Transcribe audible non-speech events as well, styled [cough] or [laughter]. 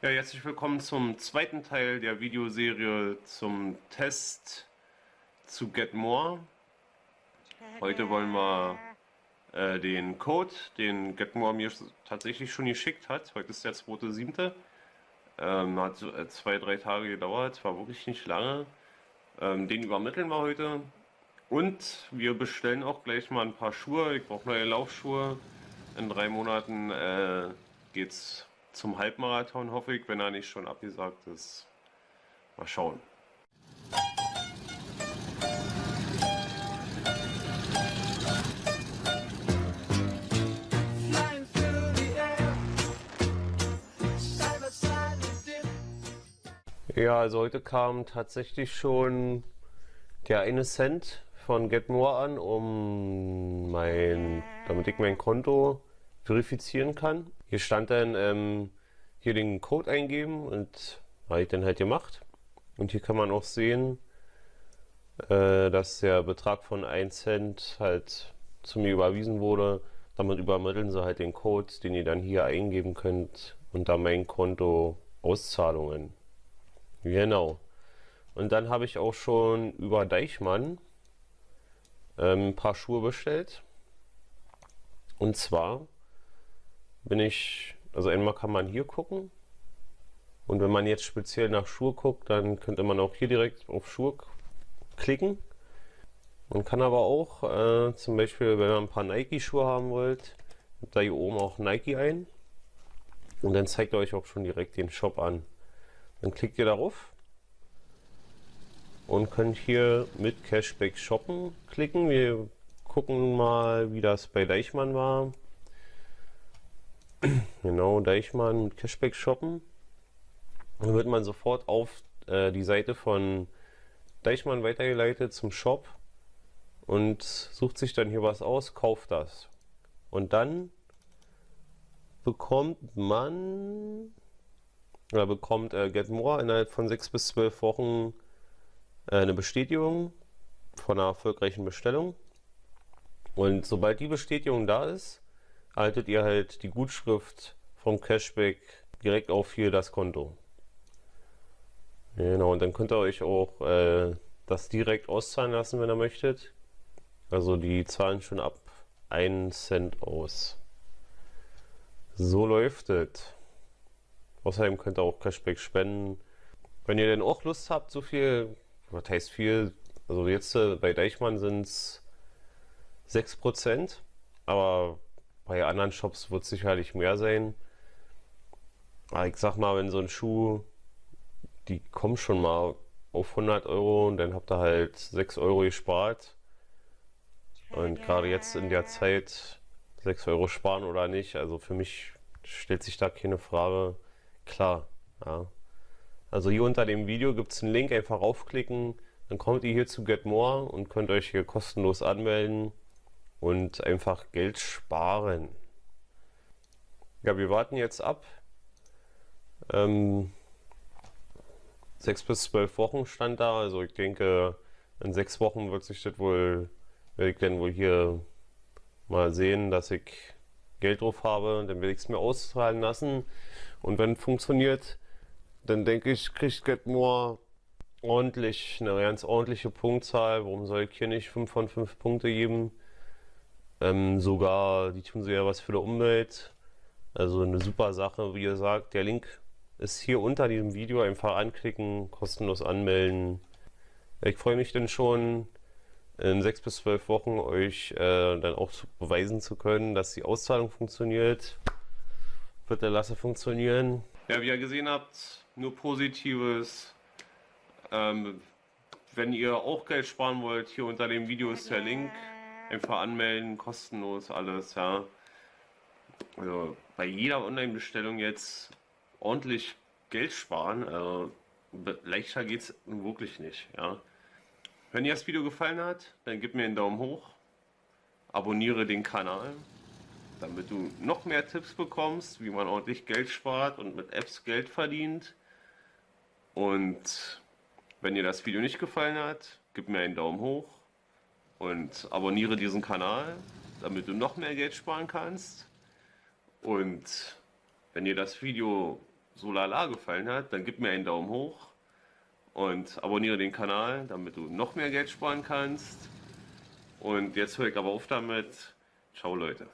Ja, herzlich willkommen zum zweiten Teil der Videoserie zum Test zu Get More. Heute wollen wir äh, den Code, den Get More mir tatsächlich schon geschickt hat. Heute ist der 2.7. Ähm, hat äh, zwei, drei Tage gedauert, war wirklich nicht lange. Ähm, den übermitteln wir heute. Und wir bestellen auch gleich mal ein paar Schuhe. Ich brauche neue Laufschuhe. In drei Monaten äh, geht's zum Halbmarathon, hoffe ich, wenn er nicht schon abgesagt ist. Mal schauen. Ja, also heute kam tatsächlich schon der eine Cent von GetMore an, um mein, damit ich mein Konto verifizieren kann. Hier stand dann ähm, hier den Code eingeben und habe ich dann halt gemacht. Und hier kann man auch sehen, äh, dass der Betrag von 1 Cent halt zu mir überwiesen wurde. Damit übermitteln sie halt den Code, den ihr dann hier eingeben könnt unter mein Konto Auszahlungen. Genau. Und dann habe ich auch schon über Deichmann ähm, ein paar Schuhe bestellt. Und zwar bin ich, also einmal kann man hier gucken. Und wenn man jetzt speziell nach Schuhe guckt, dann könnte man auch hier direkt auf Schuhe klicken. Man kann aber auch, äh, zum Beispiel, wenn ihr ein paar Nike-Schuhe haben wollt, da hier oben auch Nike ein. Und dann zeigt er euch auch schon direkt den Shop an. Dann klickt ihr darauf und könnt hier mit Cashback shoppen klicken. Wir gucken mal, wie das bei Deichmann war. [clears throat] genau, Deichmann mit Cashback shoppen. Dann wird man sofort auf äh, die Seite von Deichmann weitergeleitet zum Shop und sucht sich dann hier was aus, kauft das. Und dann bekommt man oder bekommt äh, Get More innerhalb von 6 bis 12 Wochen äh, eine Bestätigung von einer erfolgreichen Bestellung. Und sobald die Bestätigung da ist, erhaltet ihr halt die Gutschrift vom Cashback direkt auf hier das Konto. Genau, und dann könnt ihr euch auch äh, das direkt auszahlen lassen, wenn ihr möchtet. Also die zahlen schon ab 1 Cent aus. So läuft es. Außerdem könnt ihr auch Cashback spenden. Wenn ihr denn auch Lust habt, so viel, was heißt viel, also jetzt äh, bei Deichmann sind es 6%, aber bei anderen Shops wird es sicherlich mehr sein. Aber ich sag mal, wenn so ein Schuh, die kommen schon mal auf 100 Euro und dann habt ihr halt 6 Euro gespart. Und gerade jetzt in der Zeit 6 Euro sparen oder nicht, also für mich stellt sich da keine Frage. Klar, ja. Also hier unter dem Video gibt es einen Link, einfach raufklicken, dann kommt ihr hier zu Get More und könnt euch hier kostenlos anmelden und einfach Geld sparen. Ja, wir warten jetzt ab. Ähm, sechs bis zwölf Wochen stand da, also ich denke, in sechs Wochen wird sich das wohl, werde ich dann wohl hier mal sehen, dass ich Geld drauf habe, dann werde ich es mir auszahlen lassen und wenn es funktioniert, dann denke ich, kriegt Getmore ordentlich, eine ganz ordentliche Punktzahl. Warum soll ich hier nicht 5 von 5 Punkte geben? Ähm, sogar, die tun ja was für die Umwelt. Also eine super Sache, wie ihr sagt. Der Link ist hier unter diesem Video. Einfach anklicken, kostenlos anmelden. Ich freue mich dann schon in sechs bis zwölf Wochen euch äh, dann auch beweisen zu können, dass die Auszahlung funktioniert. Wird der Lasse funktionieren. Ja, wie ihr gesehen habt, nur Positives. Ähm, wenn ihr auch Geld sparen wollt, hier unter dem Video ist der Link. Einfach anmelden, kostenlos alles, ja. Also bei jeder Online-Bestellung jetzt ordentlich Geld sparen, also leichter geht es wirklich nicht, ja. Wenn dir das Video gefallen hat, dann gib mir einen Daumen hoch, abonniere den Kanal, damit du noch mehr Tipps bekommst, wie man ordentlich Geld spart und mit Apps Geld verdient. Und wenn dir das Video nicht gefallen hat, gib mir einen Daumen hoch und abonniere diesen Kanal, damit du noch mehr Geld sparen kannst. Und wenn dir das Video so lala gefallen hat, dann gib mir einen Daumen hoch und abonniere den Kanal, damit du noch mehr Geld sparen kannst. Und jetzt höre ich aber auf damit. Ciao Leute.